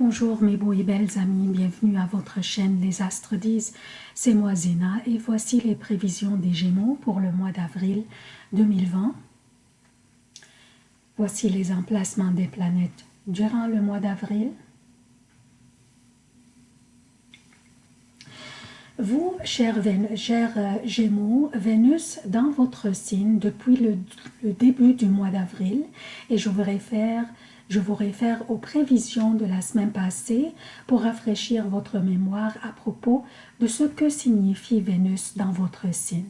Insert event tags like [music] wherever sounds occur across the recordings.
Bonjour mes beaux et belles amis, bienvenue à votre chaîne Les Astres disent, c'est moi Zéna et voici les prévisions des Gémeaux pour le mois d'avril 2020. Voici les emplacements des planètes durant le mois d'avril. Vous, chers, euh, Gémeaux, Vénus dans votre signe depuis le, début du mois d'avril et je voudrais faire je vous réfère aux prévisions de la semaine passée pour rafraîchir votre mémoire à propos de ce que signifie Vénus dans votre signe.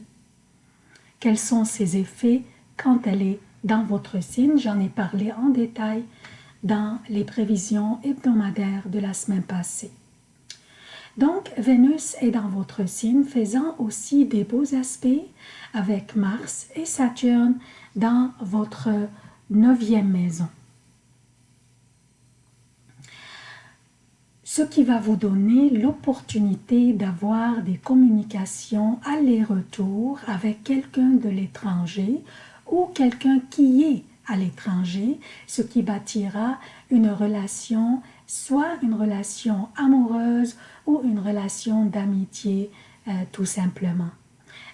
Quels sont ses effets quand elle est dans votre signe? J'en ai parlé en détail dans les prévisions hebdomadaires de la semaine passée. Donc, Vénus est dans votre signe, faisant aussi des beaux aspects avec Mars et Saturne dans votre neuvième maison. Ce qui va vous donner l'opportunité d'avoir des communications aller-retour avec quelqu'un de l'étranger ou quelqu'un qui est à l'étranger, ce qui bâtira une relation, soit une relation amoureuse ou une relation d'amitié euh, tout simplement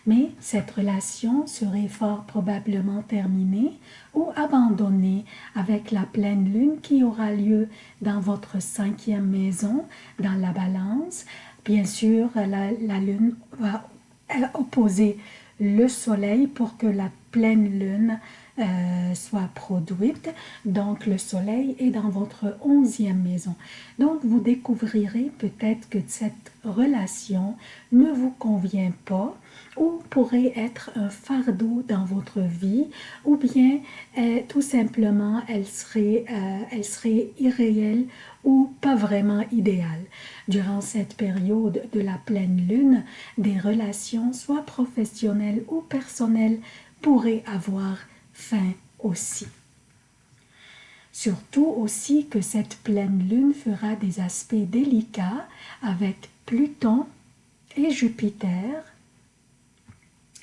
mais cette relation serait fort probablement terminée ou abandonnée avec la pleine lune qui aura lieu dans votre cinquième maison, dans la balance. Bien sûr, la, lune va opposer le soleil pour que la pleine lune euh, soit produite. Donc, le soleil est dans votre onzième maison. Donc, vous découvrirez peut-être que cette relation ne vous convient pas ou pourrait être un fardeau dans votre vie ou bien euh, tout simplement elle serait, euh, elle serait irréelle ou pas vraiment idéale. Durant cette période de la pleine lune, des relations soit professionnelles ou personnelles pourraient avoir fin aussi. Surtout aussi que cette pleine lune fera des aspects délicats avec Pluton et Jupiter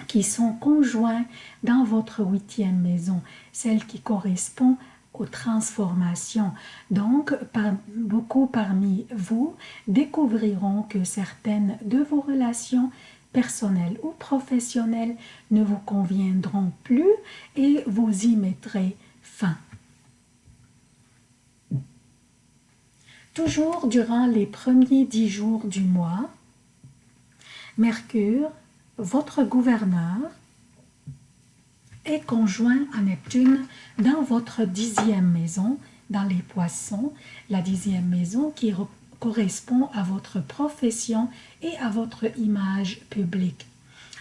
qui sont conjoints dans votre huitième maison, celle qui correspond aux transformations. Donc, beaucoup parmi vous découvriront que certaines de vos relations personnelles ou professionnelles ne vous conviendront plus et vous y mettrez fin. Toujours durant les premiers dix jours du mois, Mercure, votre gouverneur, est conjoint à Neptune dans votre dixième maison, dans les poissons, la dixième maison qui correspond à votre profession et à votre image publique.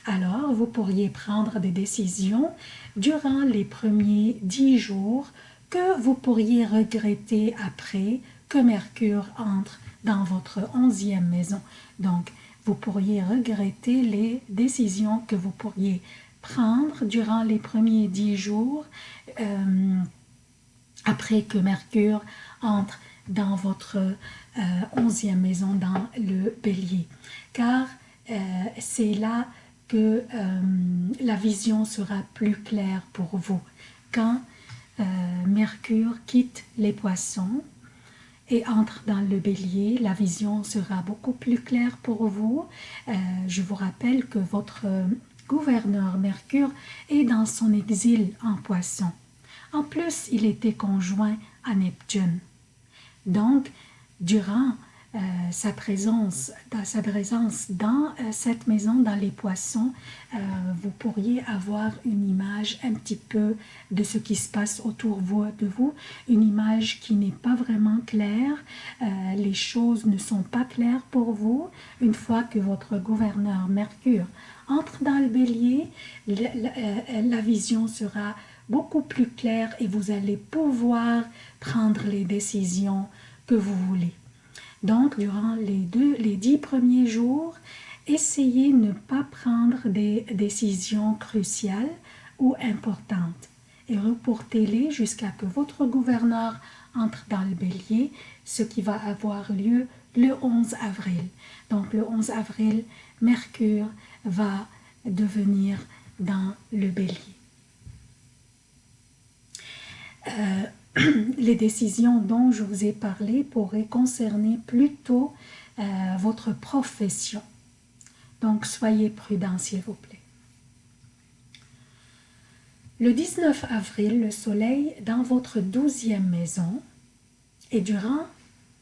Alors, vous pourriez prendre des décisions durant les premiers dix jours que vous pourriez regretter après que Mercure entre dans votre onzième maison. Donc, vous pourriez regretter les décisions que vous pourriez prendre durant les premiers dix jours euh, après que Mercure entre dans votre euh, onzième maison dans le bélier. Car euh, c'est là que la vision sera plus claire pour vous. Quand Mercure quitte les poissons, et entre dans le bélier, la vision sera beaucoup plus claire pour vous. Euh, je vous rappelle que votre gouverneur Mercure est dans son exil en poisson. En plus, il était conjoint à Neptune. Donc, durant euh, sa présence, dans sa présence dans euh, cette maison, dans les poissons, euh, vous pourriez avoir une image un petit peu de ce qui se passe autour de vous, une image qui n'est pas vraiment claire, les choses ne sont pas claires pour vous. Une fois que votre gouverneur Mercure entre dans le bélier, la vision sera beaucoup plus claire et vous allez pouvoir prendre les décisions que vous voulez. Donc, durant les dix premiers jours, essayez de ne pas prendre des décisions cruciales ou importantes et reportez-les jusqu'à que votre gouverneur entre dans le bélier, ce qui va avoir lieu le 11 avril. Donc le 11 avril, Mercure va devenir dans le bélier. Euh, [clears throat] les décisions dont je vous ai parlé pourraient concerner plutôt euh, votre profession. Donc, soyez prudents, s'il vous plaît. Le 19 avril, le soleil dans votre douzième maison et durant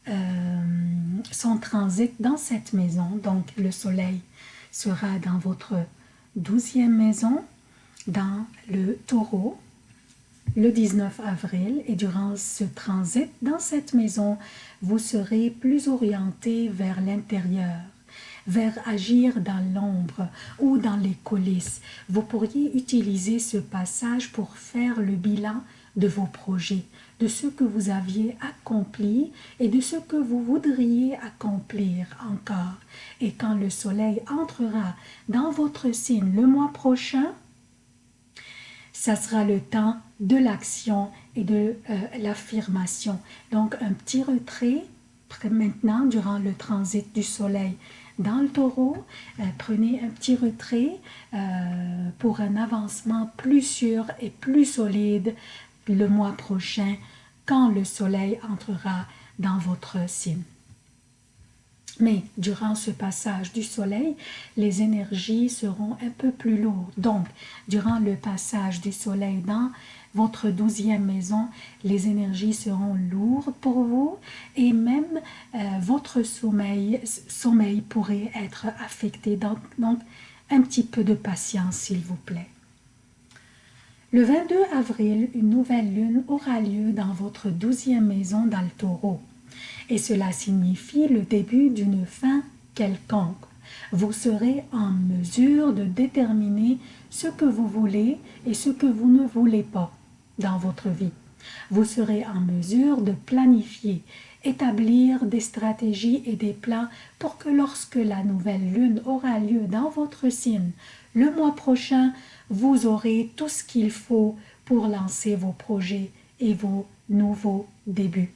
euh, son transit dans cette maison, donc le soleil sera dans votre douzième maison, dans le taureau, le 19 avril et durant ce transit dans cette maison, vous serez plus orienté vers l'intérieur, vers agir dans l'ombre ou dans les coulisses. Vous pourriez utiliser ce passage pour faire le bilan de vos projets, de ce que vous aviez accompli et de ce que vous voudriez accomplir encore. Et quand le soleil entrera dans votre signe le mois prochain, ça sera le temps de l'action et de euh, l'affirmation. Donc un petit retrait maintenant durant le transit du soleil dans le taureau, euh, prenez un petit retrait euh, pour un avancement plus sûr et plus solide le mois prochain quand le soleil entrera dans votre signe. Mais durant ce passage du soleil, les énergies seront un peu plus lourdes. Donc, durant le passage du soleil dans votre douzième maison, les énergies seront lourdes pour vous et même euh, votre sommeil, pourrait être affecté. Donc, un petit peu de patience, s'il vous plaît. Le 22 avril, une nouvelle lune aura lieu dans votre douzième maison dans le et cela signifie le début d'une fin quelconque. Vous serez en mesure de déterminer ce que vous voulez et ce que vous ne voulez pas dans votre vie. Vous serez en mesure de planifier, établir des stratégies et des plans pour que lorsque la nouvelle lune aura lieu dans votre signe le mois prochain, vous aurez tout ce qu'il faut pour lancer vos projets et vos nouveaux débuts.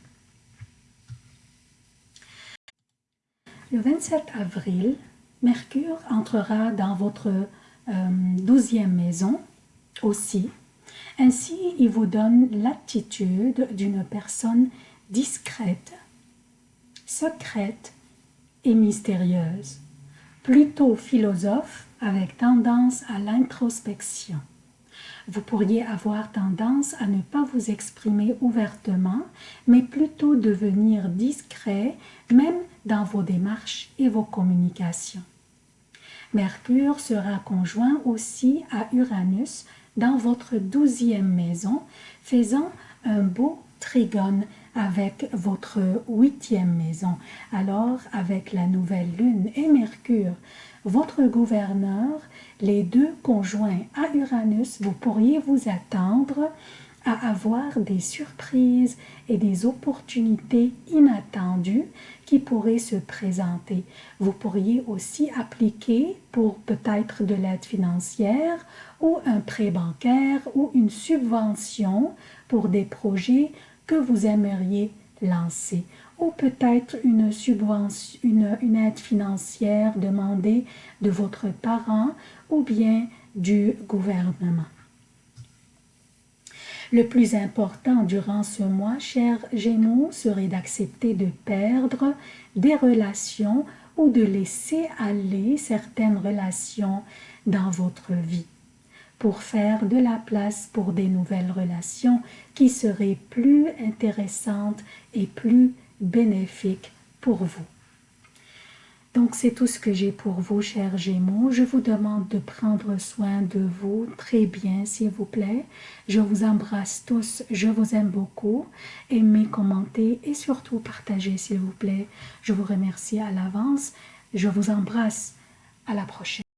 Le 27 avril, Mercure entrera dans votre euh, douzième maison aussi. Ainsi, il vous donne l'attitude d'une personne discrète, secrète et mystérieuse, plutôt philosophe avec tendance à l'introspection. Vous pourriez avoir tendance à ne pas vous exprimer ouvertement, mais plutôt devenir discret, même dans vos démarches et vos communications. Mercure sera conjoint aussi à Uranus dans votre douzième maison, faisant un beau trigone avec votre huitième maison. Alors, avec la nouvelle lune et Mercure, votre gouverneur, les deux conjoints à Uranus, vous pourriez vous attendre à avoir des surprises et des opportunités inattendues qui pourraient se présenter. Vous pourriez aussi appliquer pour peut-être de l'aide financière ou un prêt bancaire ou une subvention pour des projets que vous aimeriez lancer ou peut-être une une, une aide financière demandée de votre parent ou bien du gouvernement. Le plus important durant ce mois, cher Gémeaux, serait d'accepter de perdre des relations ou de laisser aller certaines relations dans votre vie pour faire de la place pour des nouvelles relations qui seraient plus intéressantes et plus bénéfiques pour vous. Donc c'est tout ce que j'ai pour vous, chers Gémeaux. Je vous demande de prendre soin de vous très bien, s'il vous plaît. Je vous embrasse tous, je vous aime beaucoup. Aimez, commentez et surtout partagez, s'il vous plaît. Je vous remercie à l'avance. Je vous embrasse. À la prochaine.